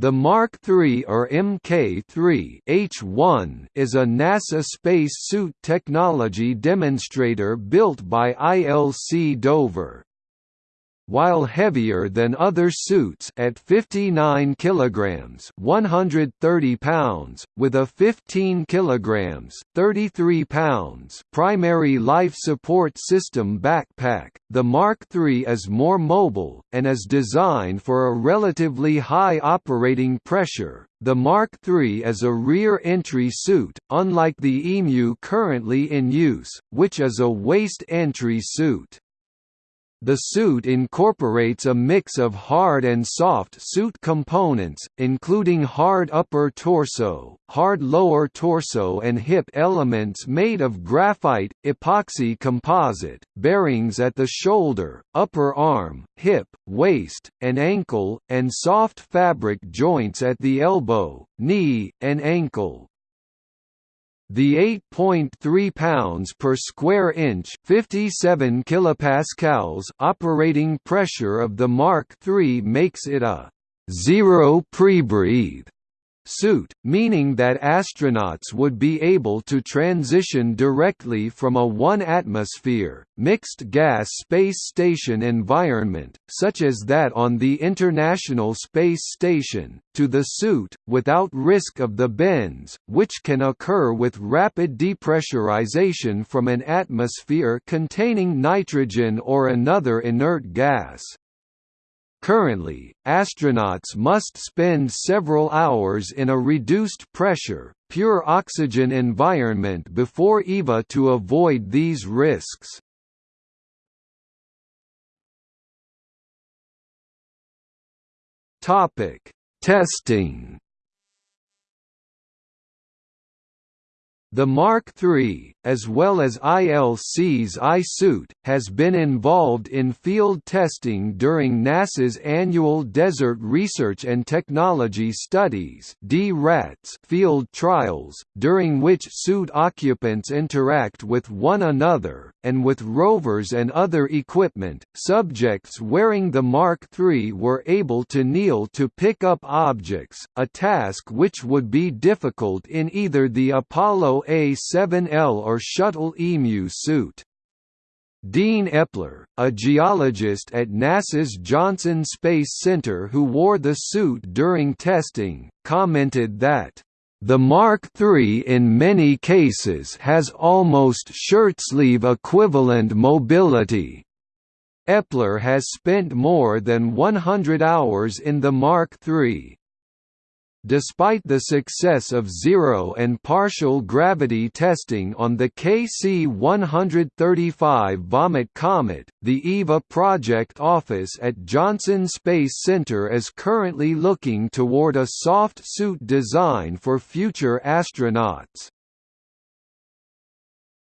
The Mark III or Mk3 H1 is a NASA space suit technology demonstrator built by ILC Dover while heavier than other suits at 59 kilograms, 130 pounds, with a 15 kilograms, 33 pounds primary life support system backpack. The Mark III is more mobile and is designed for a relatively high operating pressure. The Mark III is a rear entry suit, unlike the EMU currently in use, which is a waist entry suit. The suit incorporates a mix of hard and soft suit components, including hard upper torso, hard lower torso and hip elements made of graphite, epoxy composite, bearings at the shoulder, upper arm, hip, waist, and ankle, and soft fabric joints at the elbow, knee, and ankle. The 8.3 pounds per square inch, 57 kilopascals operating pressure of the Mark III makes it a zero prebreathe suit, meaning that astronauts would be able to transition directly from a one-atmosphere, mixed-gas space station environment, such as that on the International Space Station, to the suit, without risk of the bends, which can occur with rapid depressurization from an atmosphere containing nitrogen or another inert gas. Currently, astronauts must spend several hours in a reduced pressure, pure oxygen environment before EVA to avoid these risks. Testing The Mark III, as well as ILC's iSuit, has been involved in field testing during NASA's annual Desert Research and Technology Studies field trials, during which suit occupants interact with one another, and with rovers and other equipment. Subjects wearing the Mark III were able to kneel to pick up objects, a task which would be difficult in either the Apollo a7L or Shuttle EMU suit. Dean Eppler, a geologist at NASA's Johnson Space Center who wore the suit during testing, commented that, "...the Mark III in many cases has almost shirtsleeve equivalent mobility." Eppler has spent more than 100 hours in the Mark III, Despite the success of zero and partial gravity testing on the KC-135 Vomit Comet, the EVA project office at Johnson Space Center is currently looking toward a soft suit design for future astronauts.